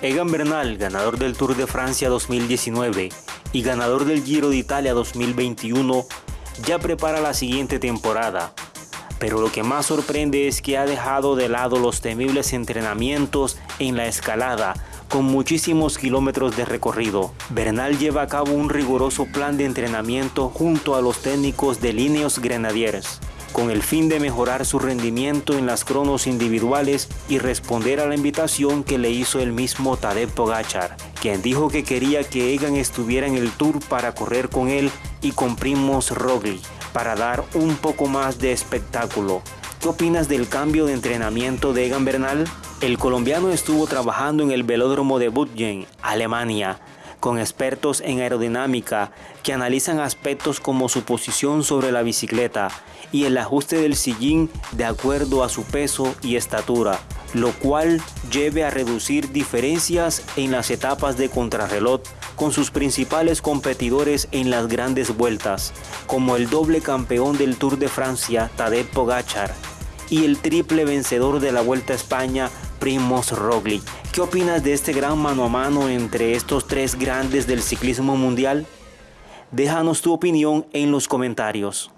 Egan Bernal, ganador del Tour de Francia 2019 y ganador del Giro de Italia 2021, ya prepara la siguiente temporada. Pero lo que más sorprende es que ha dejado de lado los temibles entrenamientos en la escalada, con muchísimos kilómetros de recorrido. Bernal lleva a cabo un riguroso plan de entrenamiento junto a los técnicos de Líneos Grenadiers con el fin de mejorar su rendimiento en las cronos individuales y responder a la invitación que le hizo el mismo Tadej Pogachar, quien dijo que quería que Egan estuviera en el Tour para correr con él y con Primos Roglic, para dar un poco más de espectáculo. ¿Qué opinas del cambio de entrenamiento de Egan Bernal? El colombiano estuvo trabajando en el velódromo de Budgen, Alemania, con expertos en aerodinámica que analizan aspectos como su posición sobre la bicicleta y el ajuste del sillín de acuerdo a su peso y estatura, lo cual lleve a reducir diferencias en las etapas de contrarreloj con sus principales competidores en las grandes vueltas, como el doble campeón del Tour de Francia Tadej Pogachar y el triple vencedor de la Vuelta a España Primoz Roglic. ¿Qué opinas de este gran mano a mano entre estos tres grandes del ciclismo mundial? Déjanos tu opinión en los comentarios.